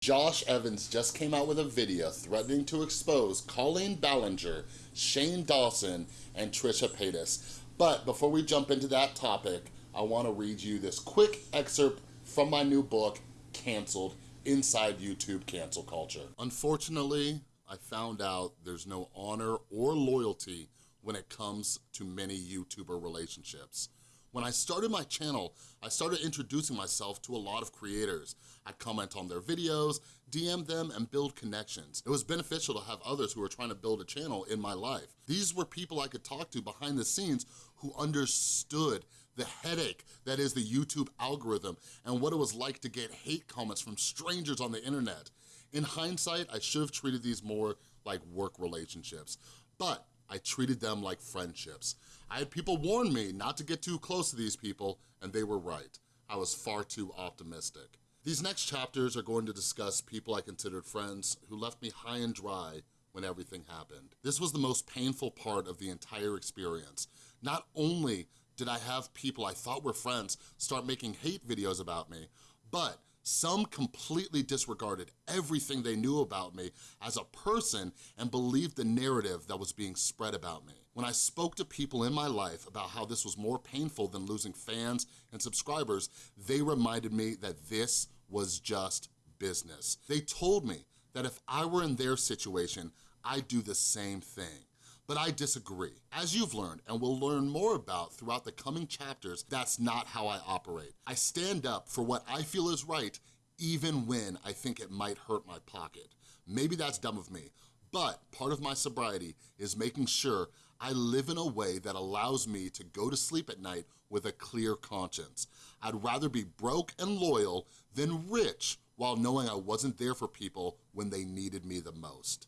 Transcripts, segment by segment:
Josh Evans just came out with a video threatening to expose Colleen Ballinger, Shane Dawson, and Trisha Paytas. But before we jump into that topic, I wanna read you this quick excerpt from my new book, Canceled, Inside YouTube Cancel Culture. Unfortunately, I found out there's no honor or loyalty when it comes to many YouTuber relationships. When I started my channel, I started introducing myself to a lot of creators. I'd comment on their videos, DM them, and build connections. It was beneficial to have others who were trying to build a channel in my life. These were people I could talk to behind the scenes who understood the headache that is the YouTube algorithm and what it was like to get hate comments from strangers on the internet. In hindsight, I should have treated these more like work relationships, but I treated them like friendships. I had people warn me not to get too close to these people, and they were right. I was far too optimistic. These next chapters are going to discuss people I considered friends who left me high and dry when everything happened. This was the most painful part of the entire experience. Not only did I have people I thought were friends start making hate videos about me, but some completely disregarded everything they knew about me as a person and believed the narrative that was being spread about me. When I spoke to people in my life about how this was more painful than losing fans and subscribers, they reminded me that this was just business. They told me that if I were in their situation, I'd do the same thing but I disagree. As you've learned and will learn more about throughout the coming chapters, that's not how I operate. I stand up for what I feel is right, even when I think it might hurt my pocket. Maybe that's dumb of me, but part of my sobriety is making sure I live in a way that allows me to go to sleep at night with a clear conscience. I'd rather be broke and loyal than rich while knowing I wasn't there for people when they needed me the most.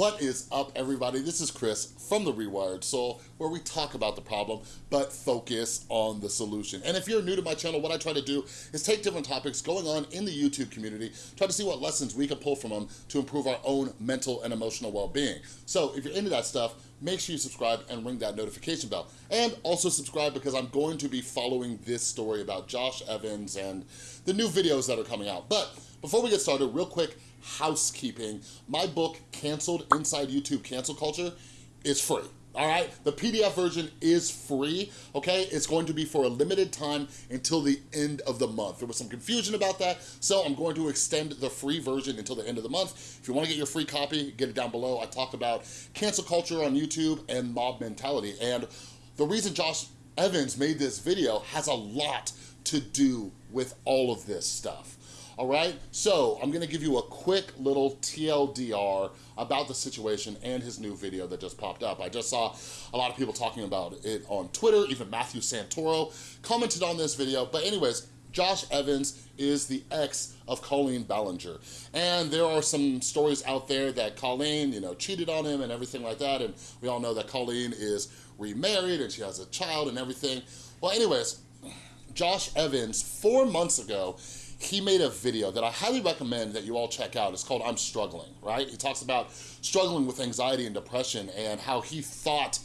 What is up, everybody? This is Chris from The Rewired Soul, where we talk about the problem, but focus on the solution. And if you're new to my channel, what I try to do is take different topics going on in the YouTube community, try to see what lessons we can pull from them to improve our own mental and emotional well-being. So if you're into that stuff, make sure you subscribe and ring that notification bell. And also subscribe because I'm going to be following this story about Josh Evans and the new videos that are coming out. But before we get started, real quick, housekeeping. My book, Canceled Inside YouTube Cancel Culture, is free all right? The PDF version is free, okay? It's going to be for a limited time until the end of the month. There was some confusion about that, so I'm going to extend the free version until the end of the month. If you wanna get your free copy, get it down below. I talk about cancel culture on YouTube and mob mentality, and the reason Josh Evans made this video has a lot to do with all of this stuff all right? So I'm gonna give you a quick little TLDR about the situation and his new video that just popped up. I just saw a lot of people talking about it on Twitter, even Matthew Santoro commented on this video. But anyways, Josh Evans is the ex of Colleen Ballinger. And there are some stories out there that Colleen, you know, cheated on him and everything like that. And we all know that Colleen is remarried and she has a child and everything. Well, anyways, Josh Evans, four months ago, he made a video that I highly recommend that you all check out. It's called I'm Struggling, right? He talks about struggling with anxiety and depression and how he thought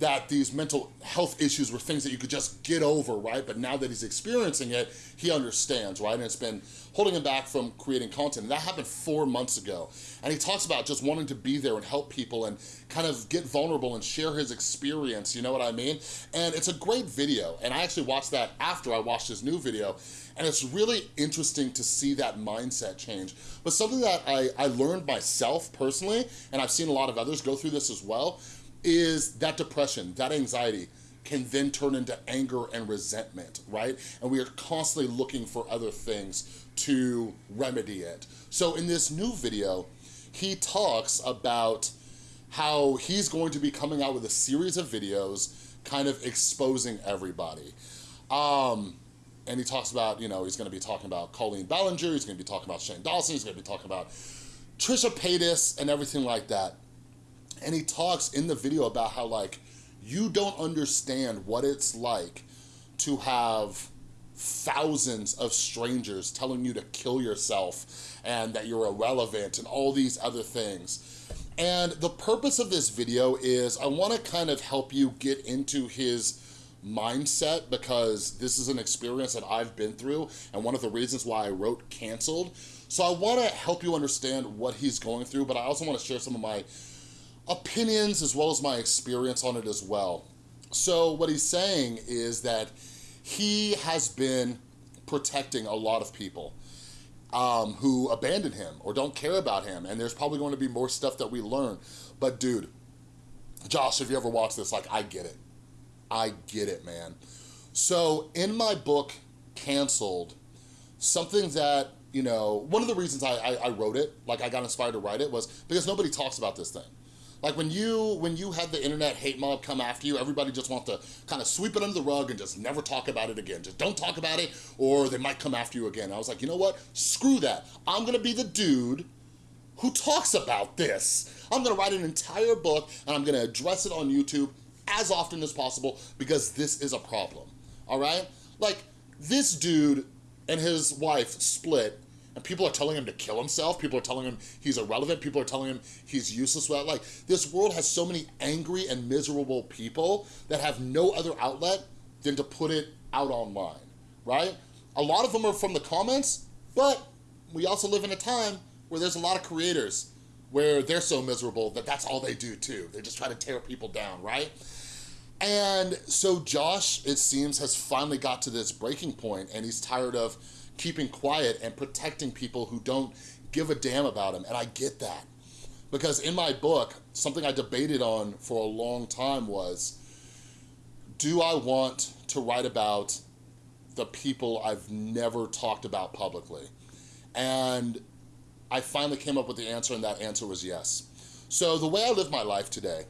that these mental health issues were things that you could just get over, right? But now that he's experiencing it, he understands, right? And it's been holding him back from creating content. And that happened four months ago. And he talks about just wanting to be there and help people and kind of get vulnerable and share his experience, you know what I mean? And it's a great video. And I actually watched that after I watched his new video. And it's really interesting to see that mindset change. But something that I, I learned myself personally, and I've seen a lot of others go through this as well, is that depression, that anxiety can then turn into anger and resentment, right? And we are constantly looking for other things to remedy it. So in this new video, he talks about how he's going to be coming out with a series of videos kind of exposing everybody. Um, and he talks about, you know, he's gonna be talking about Colleen Ballinger, he's gonna be talking about Shane Dawson, he's gonna be talking about Trisha Paytas and everything like that. And he talks in the video about how like, you don't understand what it's like to have thousands of strangers telling you to kill yourself and that you're irrelevant and all these other things. And the purpose of this video is I wanna kind of help you get into his mindset because this is an experience that I've been through and one of the reasons why I wrote canceled. So I wanna help you understand what he's going through, but I also wanna share some of my opinions as well as my experience on it as well. So what he's saying is that he has been protecting a lot of people um, who abandon him or don't care about him. And there's probably going to be more stuff that we learn. But dude, Josh, if you ever watch this, like, I get it. I get it, man. So in my book, Canceled, something that, you know, one of the reasons I, I, I wrote it, like I got inspired to write it was because nobody talks about this thing. Like when you when you had the internet hate mob come after you, everybody just wants to kind of sweep it under the rug and just never talk about it again. Just don't talk about it or they might come after you again. I was like, you know what? Screw that. I'm gonna be the dude who talks about this. I'm gonna write an entire book and I'm gonna address it on YouTube as often as possible because this is a problem, all right? Like, this dude and his wife split and people are telling him to kill himself. People are telling him he's irrelevant. People are telling him he's useless. without, Like, this world has so many angry and miserable people that have no other outlet than to put it out online, right? A lot of them are from the comments, but we also live in a time where there's a lot of creators where they're so miserable that that's all they do too. They just try to tear people down, right? And so Josh, it seems, has finally got to this breaking point and he's tired of keeping quiet and protecting people who don't give a damn about him. And I get that. Because in my book, something I debated on for a long time was, do I want to write about the people I've never talked about publicly? And I finally came up with the answer and that answer was yes. So the way I live my life today,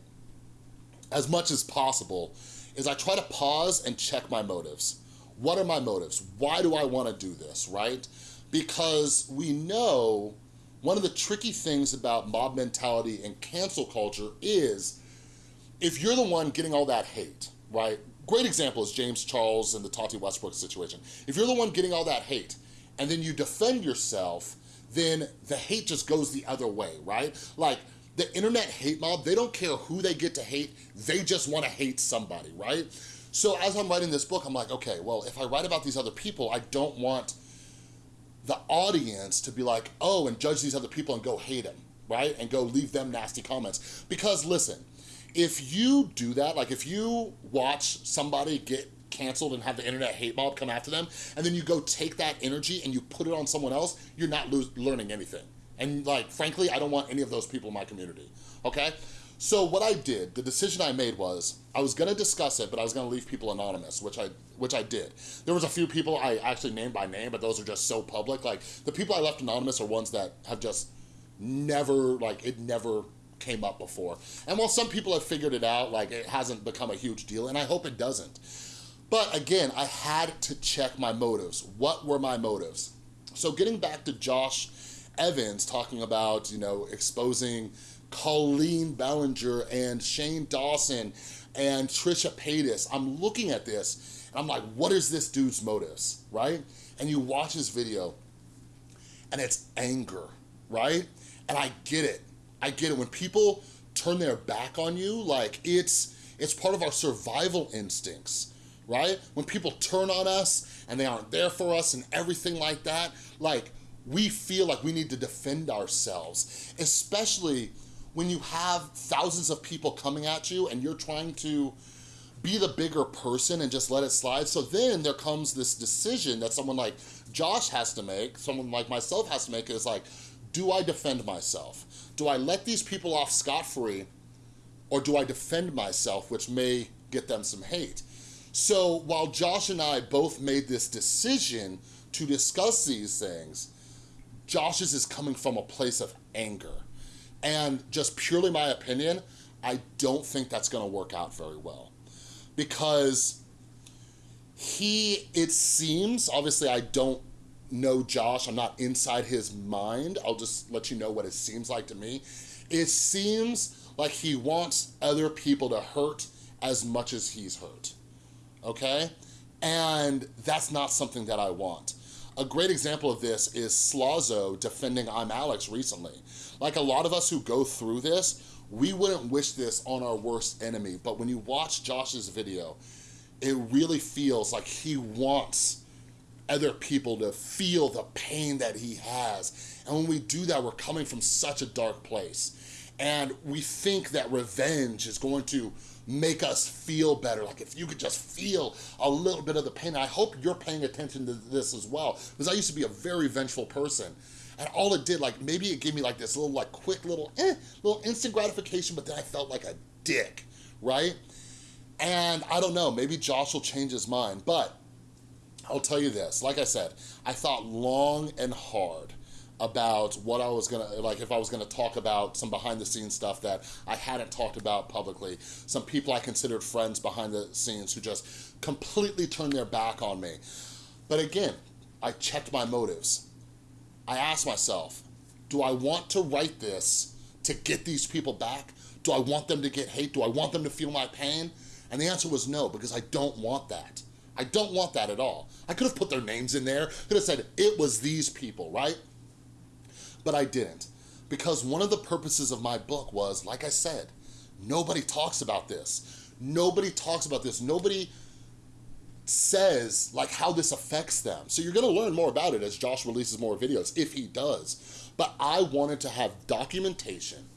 as much as possible, is I try to pause and check my motives. What are my motives? Why do I wanna do this, right? Because we know one of the tricky things about mob mentality and cancel culture is if you're the one getting all that hate, right? Great example is James Charles and the Tati Westbrook situation. If you're the one getting all that hate and then you defend yourself, then the hate just goes the other way, right? Like the internet hate mob, they don't care who they get to hate, they just wanna hate somebody, right? So as I'm writing this book, I'm like, okay, well, if I write about these other people, I don't want the audience to be like, oh, and judge these other people and go hate them, right? And go leave them nasty comments. Because listen, if you do that, like if you watch somebody get canceled and have the internet hate mob come after them, and then you go take that energy and you put it on someone else, you're not learning anything. And like, frankly, I don't want any of those people in my community, okay? So what I did, the decision I made was, I was gonna discuss it, but I was gonna leave people anonymous, which I which I did. There was a few people I actually named by name, but those are just so public. Like, the people I left anonymous are ones that have just never, like, it never came up before. And while some people have figured it out, like, it hasn't become a huge deal, and I hope it doesn't. But again, I had to check my motives. What were my motives? So getting back to Josh Evans talking about, you know, exposing Colleen Ballinger and Shane Dawson and Trisha Paytas. I'm looking at this and I'm like, what is this dude's motives, right? And you watch his video and it's anger, right? And I get it. I get it. When people turn their back on you, like it's, it's part of our survival instincts, right? When people turn on us and they aren't there for us and everything like that, like we feel like we need to defend ourselves, especially when you have thousands of people coming at you and you're trying to be the bigger person and just let it slide. So then there comes this decision that someone like Josh has to make, someone like myself has to make is like, do I defend myself? Do I let these people off scot-free or do I defend myself, which may get them some hate? So while Josh and I both made this decision to discuss these things, Josh's is coming from a place of anger. And just purely my opinion, I don't think that's gonna work out very well. Because he, it seems, obviously I don't know Josh, I'm not inside his mind, I'll just let you know what it seems like to me. It seems like he wants other people to hurt as much as he's hurt, okay? And that's not something that I want. A great example of this is Slazo defending I'm Alex recently. Like a lot of us who go through this, we wouldn't wish this on our worst enemy, but when you watch Josh's video, it really feels like he wants other people to feel the pain that he has. And when we do that, we're coming from such a dark place. And we think that revenge is going to make us feel better. Like if you could just feel a little bit of the pain. I hope you're paying attention to this as well. Because I used to be a very vengeful person. And all it did, like maybe it gave me like this little like quick little, eh, little instant gratification, but then I felt like a dick, right? And I don't know, maybe Josh will change his mind, but I'll tell you this, like I said, I thought long and hard about what I was gonna, like if I was gonna talk about some behind the scenes stuff that I hadn't talked about publicly, some people I considered friends behind the scenes who just completely turned their back on me. But again, I checked my motives. I asked myself, do I want to write this to get these people back? Do I want them to get hate? Do I want them to feel my pain? And the answer was no, because I don't want that. I don't want that at all. I could have put their names in there, could have said it was these people, right? But I didn't. Because one of the purposes of my book was, like I said, nobody talks about this. Nobody talks about this. Nobody says like how this affects them. So you're gonna learn more about it as Josh releases more videos, if he does. But I wanted to have documentation,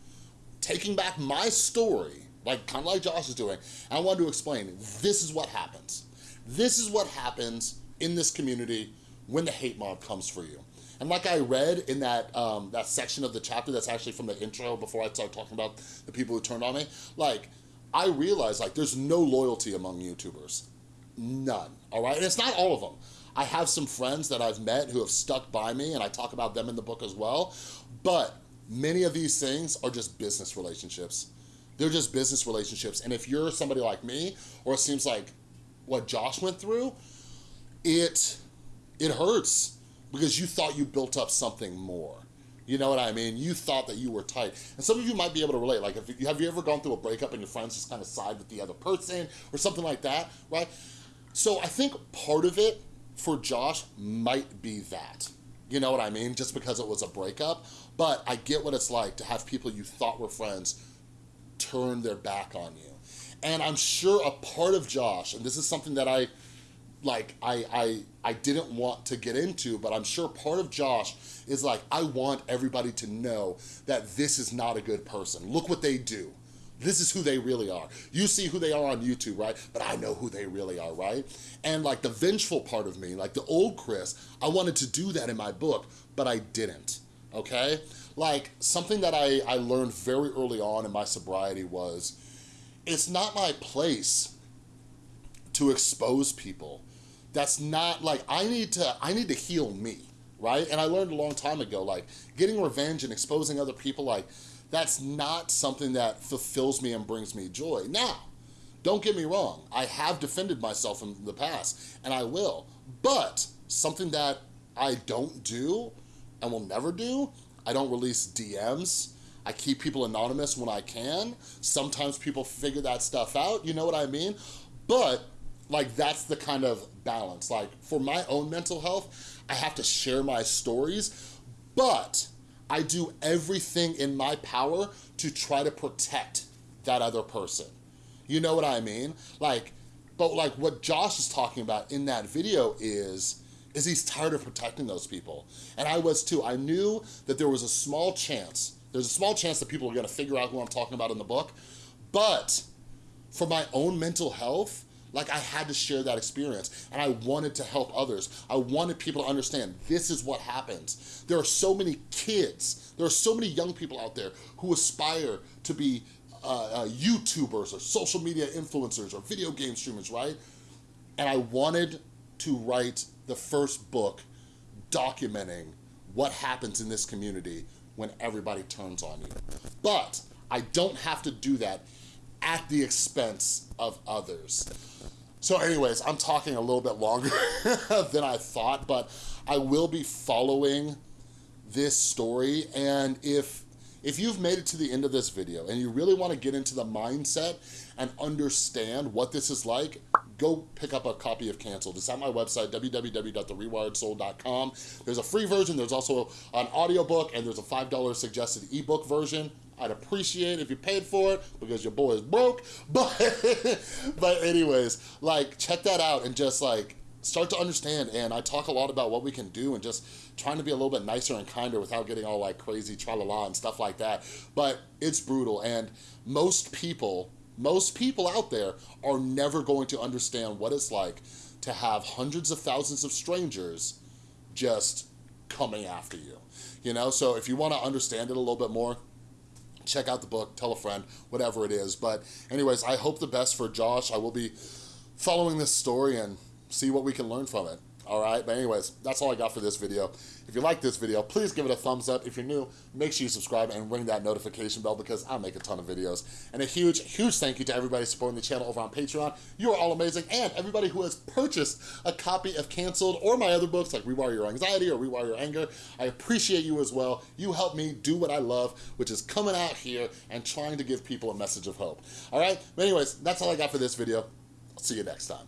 taking back my story, like kind of like Josh is doing, I wanted to explain, this is what happens. This is what happens in this community when the hate mob comes for you. And like I read in that um, that section of the chapter that's actually from the intro before I start talking about the people who turned on me, like, I realized like there's no loyalty among YouTubers. None, all right? And it's not all of them. I have some friends that I've met who have stuck by me and I talk about them in the book as well. But many of these things are just business relationships. They're just business relationships. And if you're somebody like me, or it seems like what Josh went through, it, it hurts because you thought you built up something more. You know what I mean? You thought that you were tight. And some of you might be able to relate. Like, if you, have you ever gone through a breakup and your friends just kind of side with the other person or something like that, right? So I think part of it for Josh might be that. You know what I mean? Just because it was a breakup. But I get what it's like to have people you thought were friends turn their back on you. And I'm sure a part of Josh, and this is something that I, like, I, I, I didn't want to get into, but I'm sure part of Josh is like, I want everybody to know that this is not a good person. Look what they do. This is who they really are. You see who they are on YouTube, right? But I know who they really are, right? And like the vengeful part of me, like the old Chris, I wanted to do that in my book, but I didn't, okay? Like something that I, I learned very early on in my sobriety was, it's not my place to expose people. That's not like, I need to, I need to heal me, right? And I learned a long time ago, like getting revenge and exposing other people, like that's not something that fulfills me and brings me joy. Now, don't get me wrong, I have defended myself in the past, and I will, but something that I don't do and will never do, I don't release DMs, I keep people anonymous when I can. Sometimes people figure that stuff out, you know what I mean? But like that's the kind of balance. Like for my own mental health, I have to share my stories, but I do everything in my power to try to protect that other person. You know what I mean? Like, but like what Josh is talking about in that video is, is he's tired of protecting those people. And I was too. I knew that there was a small chance there's a small chance that people are gonna figure out who I'm talking about in the book, but for my own mental health, like I had to share that experience and I wanted to help others. I wanted people to understand this is what happens. There are so many kids, there are so many young people out there who aspire to be uh, uh, YouTubers or social media influencers or video game streamers, right? And I wanted to write the first book documenting what happens in this community when everybody turns on you. But I don't have to do that at the expense of others. So anyways, I'm talking a little bit longer than I thought, but I will be following this story. And if, if you've made it to the end of this video and you really wanna get into the mindset and understand what this is like, go pick up a copy of Canceled. It's at my website, www.therewiredsoul.com. There's a free version, there's also an audiobook, and there's a $5 suggested ebook version. I'd appreciate if you paid for it because your boy is broke. But, but anyways, like check that out and just like start to understand. And I talk a lot about what we can do and just trying to be a little bit nicer and kinder without getting all like crazy tra-la-la and stuff like that. But it's brutal. And most people, most people out there are never going to understand what it's like to have hundreds of thousands of strangers just coming after you. You know, so if you want to understand it a little bit more, check out the book, tell a friend, whatever it is. But anyways, I hope the best for Josh. I will be following this story and see what we can learn from it all right? But anyways, that's all I got for this video. If you like this video, please give it a thumbs up. If you're new, make sure you subscribe and ring that notification bell because I make a ton of videos. And a huge, huge thank you to everybody supporting the channel over on Patreon. You are all amazing. And everybody who has purchased a copy of Canceled or my other books like Rewire Your Anxiety or Rewire Your Anger, I appreciate you as well. You help me do what I love, which is coming out here and trying to give people a message of hope. All right? But anyways, that's all I got for this video. I'll see you next time.